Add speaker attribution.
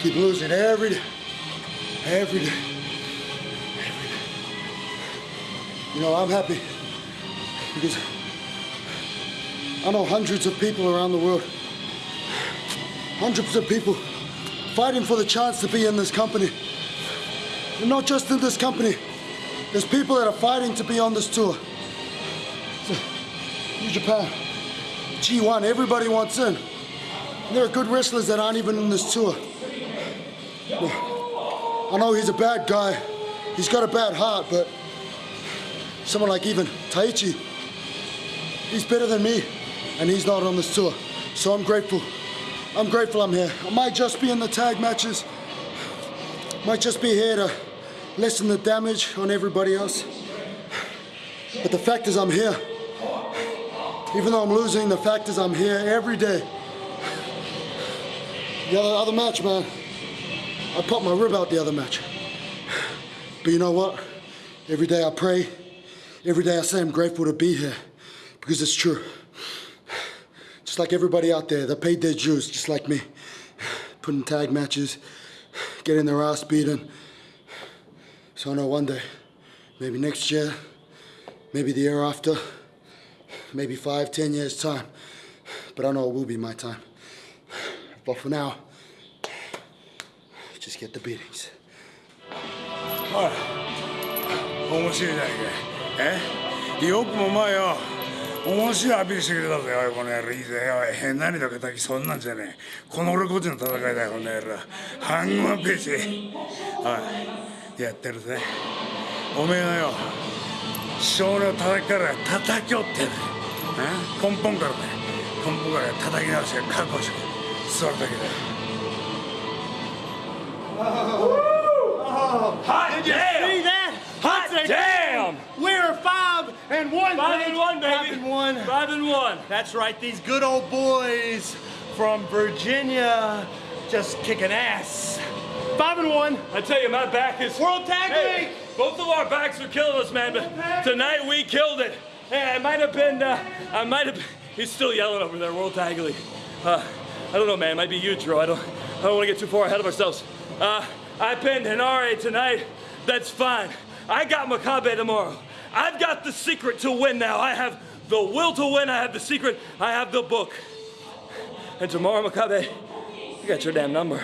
Speaker 1: keep losing every day, every day, every day. You know, I'm happy because I know hundreds of people around the world, hundreds of people fighting for the chance to be in this company. And not just in this company, there's people that are fighting to be on this tour. So, New Japan, G1, everybody wants in. And there are good wrestlers that aren't even in this tour. I know he's a bad guy. He's got a bad heart, but someone like even Taichi, he's better than me, and he's not on this tour. So I'm grateful. I'm grateful I'm here. I might just be in the tag matches. Might just be here to lessen the damage on everybody else. But the fact is I'm here. Even though I'm losing, the fact is I'm here every day. The other, other match, man, I popped my rib out the other match. But you know what? Every day I pray, every day I say I'm grateful to be here because it's true. Just like everybody out there, they paid their dues, just like me. Putting tag matches, getting their ass beaten. So I know one day, maybe next year, maybe the year after, maybe five, ten years' time, but I know it will be my time. But for now, just get the beatings.
Speaker 2: おい面白いじゃないかえよくもまあよ面白いアピールしてくれたぜおいこの野郎いいぜおい変なにだけたきそんなんじゃねえこの俺こっちの戦いだよこの野郎半分ページおいやってるぜおめえのよ少年を叩きから叩き折ってる根本からね根本から叩き直して覚悟して座るだけだよ
Speaker 3: Hot
Speaker 4: Did you
Speaker 3: damn!
Speaker 4: see that?
Speaker 3: Hot
Speaker 4: That's
Speaker 3: damn!
Speaker 4: We're five and one.
Speaker 3: Five
Speaker 4: baby.
Speaker 3: and one, baby.
Speaker 4: Five and one.
Speaker 3: Five and one.
Speaker 4: That's right. These good old boys from Virginia just kicking ass. Five and one.
Speaker 3: I tell you, my back is
Speaker 4: World Tag
Speaker 3: Hey, both of our backs are killing us, man. But tonight we killed it. Hey, I might have been. Uh, I might have. He's still yelling over there, World Tag League. Uh, I don't know, man. It might be you, Drew. I don't. I don't want to get too far ahead of ourselves. Uh, I pinned Henare tonight. That's fine. I got Makabe tomorrow. I've got the secret to win now. I have the will to win. I have the secret. I have the book. And tomorrow, Makabe, you got your damn number.